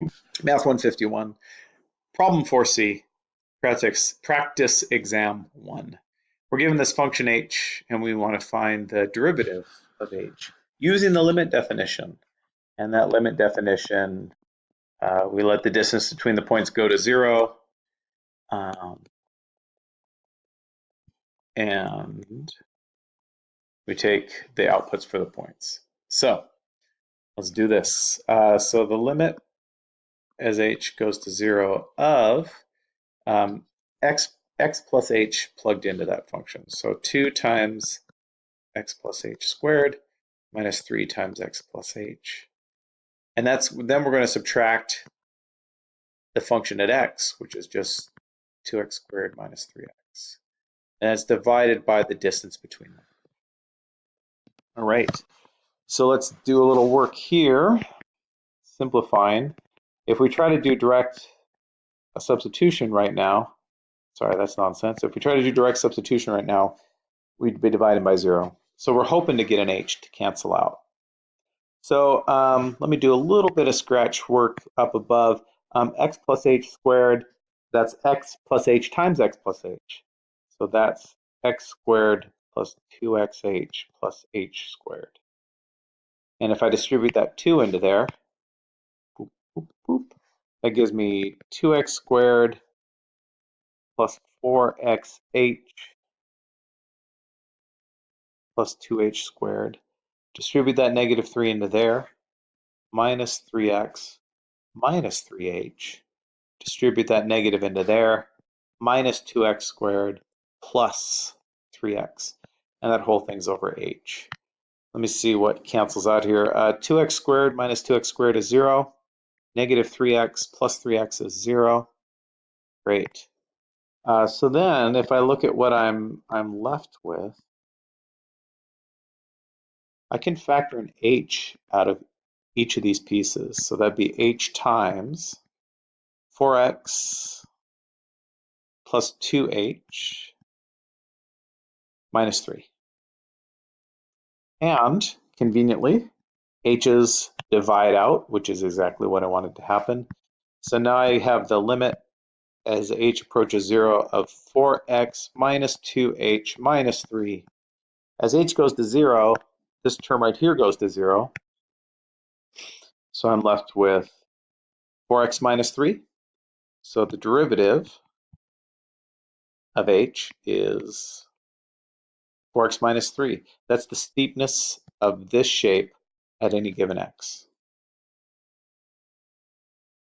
Math 151, problem 4C, practice, practice exam 1. We're given this function h and we want to find the derivative of h using the limit definition. And that limit definition, uh, we let the distance between the points go to zero. Um, and we take the outputs for the points. So let's do this. Uh, so the limit as h goes to zero of um, x, x plus h plugged into that function. So 2 times x plus h squared minus 3 times x plus h. And that's then we're going to subtract the function at x, which is just 2x squared minus 3x. And it's divided by the distance between them. All right, so let's do a little work here, simplifying. If we try to do direct a substitution right now, sorry, that's nonsense. If we try to do direct substitution right now, we'd be divided by zero. So we're hoping to get an h to cancel out. So um, let me do a little bit of scratch work up above. Um, x plus h squared, that's x plus h times x plus h. So that's x squared plus 2xh plus h squared. And if I distribute that 2 into there, that gives me 2x squared plus 4xh plus 2h squared. Distribute that negative 3 into there, minus 3x minus 3h. Distribute that negative into there, minus 2x squared plus 3x. And that whole thing's over h. Let me see what cancels out here. Uh, 2x squared minus 2x squared is 0. Negative 3x plus 3x is 0. Great. Uh, so then if I look at what I'm, I'm left with, I can factor an h out of each of these pieces. So that'd be h times 4x plus 2h minus 3. And conveniently, h's divide out, which is exactly what I wanted to happen. So now I have the limit as h approaches 0 of 4x minus 2h minus 3. As h goes to 0, this term right here goes to 0. So I'm left with 4x minus 3. So the derivative of h is 4x minus 3. That's the steepness of this shape at any given x.